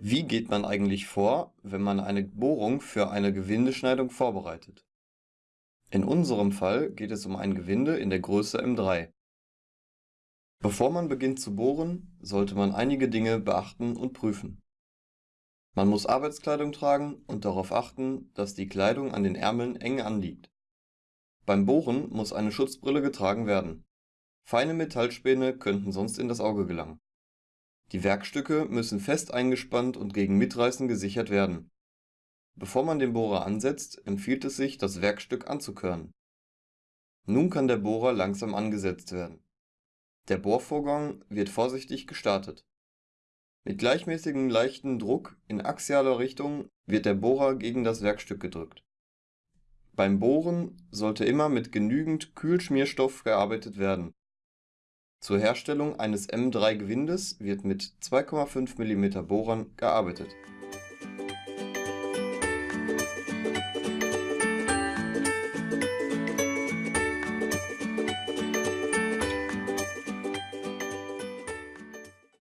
Wie geht man eigentlich vor, wenn man eine Bohrung für eine Gewindeschneidung vorbereitet? In unserem Fall geht es um ein Gewinde in der Größe M3. Bevor man beginnt zu bohren, sollte man einige Dinge beachten und prüfen. Man muss Arbeitskleidung tragen und darauf achten, dass die Kleidung an den Ärmeln eng anliegt. Beim Bohren muss eine Schutzbrille getragen werden. Feine Metallspäne könnten sonst in das Auge gelangen. Die Werkstücke müssen fest eingespannt und gegen Mitreißen gesichert werden. Bevor man den Bohrer ansetzt, empfiehlt es sich, das Werkstück anzukörnen. Nun kann der Bohrer langsam angesetzt werden. Der Bohrvorgang wird vorsichtig gestartet. Mit gleichmäßigem leichten Druck in axialer Richtung wird der Bohrer gegen das Werkstück gedrückt. Beim Bohren sollte immer mit genügend Kühlschmierstoff gearbeitet werden zur Herstellung eines M3-Gewindes wird mit 2,5 mm Bohrern gearbeitet